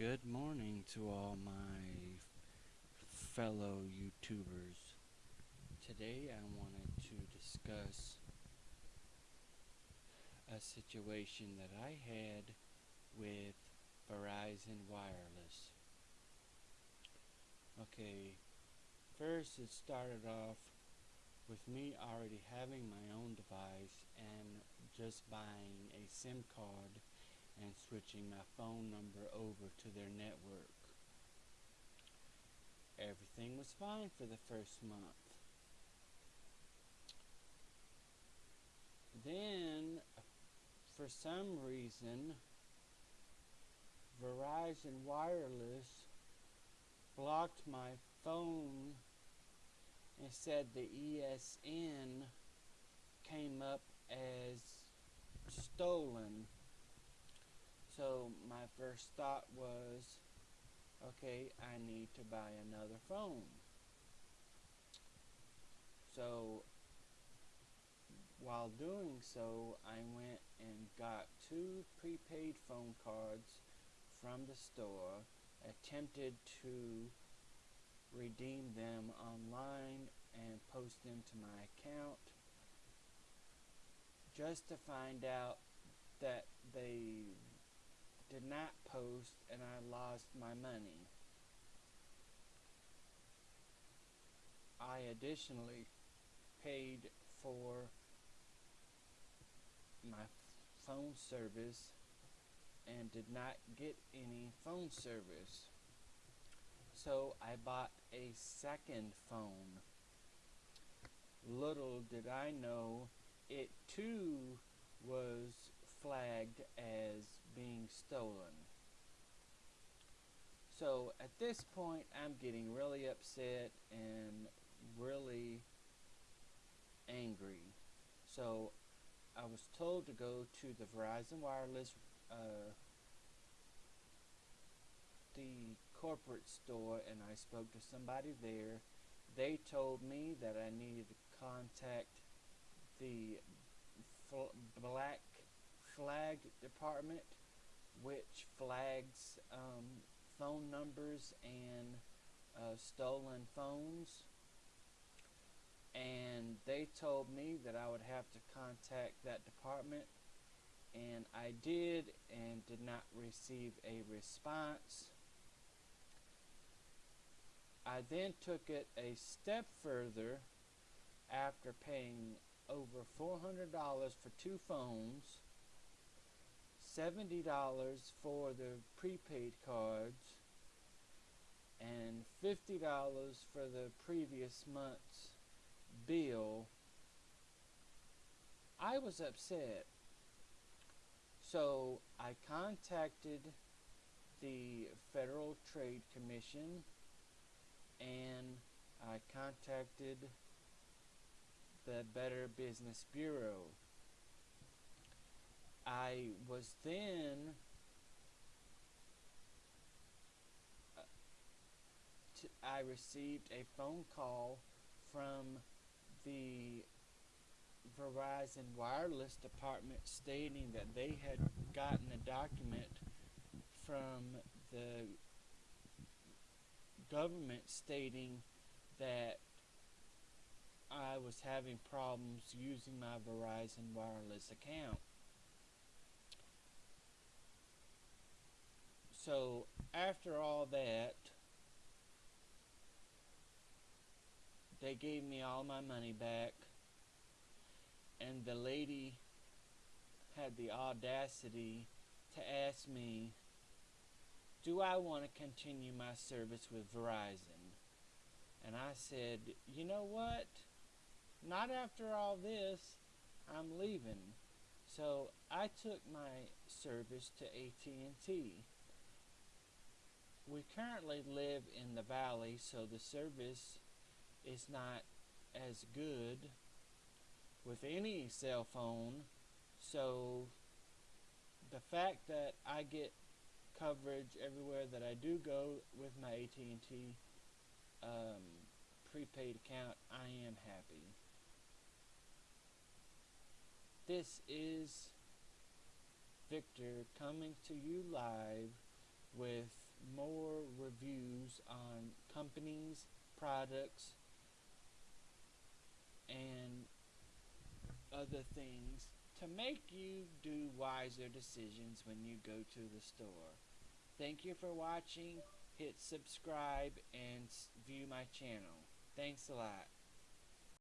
Good morning to all my fellow YouTubers. Today I wanted to discuss a situation that I had with Verizon Wireless. Okay, first it started off with me already having my own device and just buying a SIM card and switching my phone number over to their network. Everything was fine for the first month. Then, for some reason, Verizon Wireless blocked my phone and said the ESN came up as stolen. So my first thought was, okay, I need to buy another phone. So while doing so, I went and got two prepaid phone cards from the store, attempted to redeem them online and post them to my account just to find out that they did not post and I lost my money. I additionally paid for my phone service and did not get any phone service. So I bought a second phone. Little did I know it too was flagged as being stolen. So at this point, I'm getting really upset and really angry. So I was told to go to the Verizon Wireless, uh, the corporate store, and I spoke to somebody there. They told me that I needed to contact the black flag department which flags um, phone numbers and uh, stolen phones. And they told me that I would have to contact that department. And I did and did not receive a response. I then took it a step further after paying over $400 for two phones, $70 for the prepaid cards, and $50 for the previous month's bill, I was upset. So I contacted the Federal Trade Commission and I contacted the Better Business Bureau. I was then uh, I received a phone call from the Verizon Wireless Department stating that they had gotten a document from the government stating that I was having problems using my Verizon Wireless account. So after all that, they gave me all my money back. And the lady had the audacity to ask me do I want to continue my service with Verizon? And I said you know what? Not after all this. I'm leaving. So I took my service to AT&T we currently live in the valley so the service is not as good with any cell phone. So the fact that I get coverage everywhere that I do go with my AT&T um, prepaid account, I am happy. This is Victor coming to you live with more reviews on companies, products, and other things to make you do wiser decisions when you go to the store. Thank you for watching. Hit subscribe and view my channel. Thanks a lot.